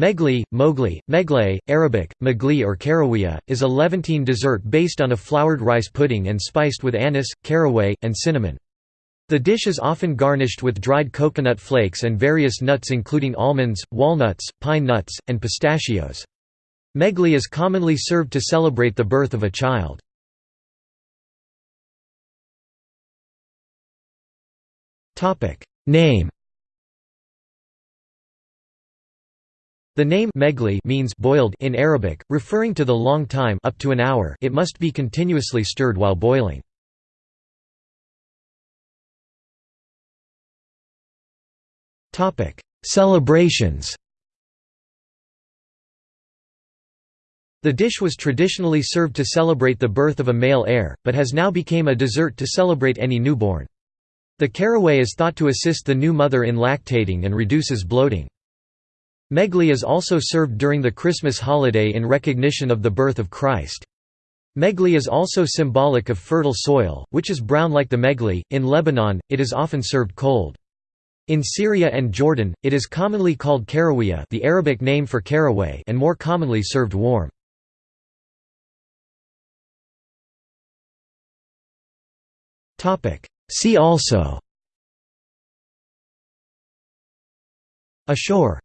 Megli, Mogli, Megle, Arabic, Magli or Karawiya, is a Levantine dessert based on a floured rice pudding and spiced with anise, caraway, and cinnamon. The dish is often garnished with dried coconut flakes and various nuts including almonds, walnuts, pine nuts, and pistachios. Megli is commonly served to celebrate the birth of a child. Name The name Megli means boiled in Arabic, referring to the long time up to an hour it must be continuously stirred while boiling. Celebrations The dish was traditionally served to celebrate the birth of a male heir, but has now become a dessert to celebrate any newborn. The caraway is thought to assist the new mother in lactating and reduces bloating. Megli is also served during the Christmas holiday in recognition of the birth of Christ. Megli is also symbolic of fertile soil, which is brown like the megli. In Lebanon, it is often served cold. In Syria and Jordan, it is commonly called karawiya, the Arabic name for caraway, and more commonly served warm. Topic: See also. Ashure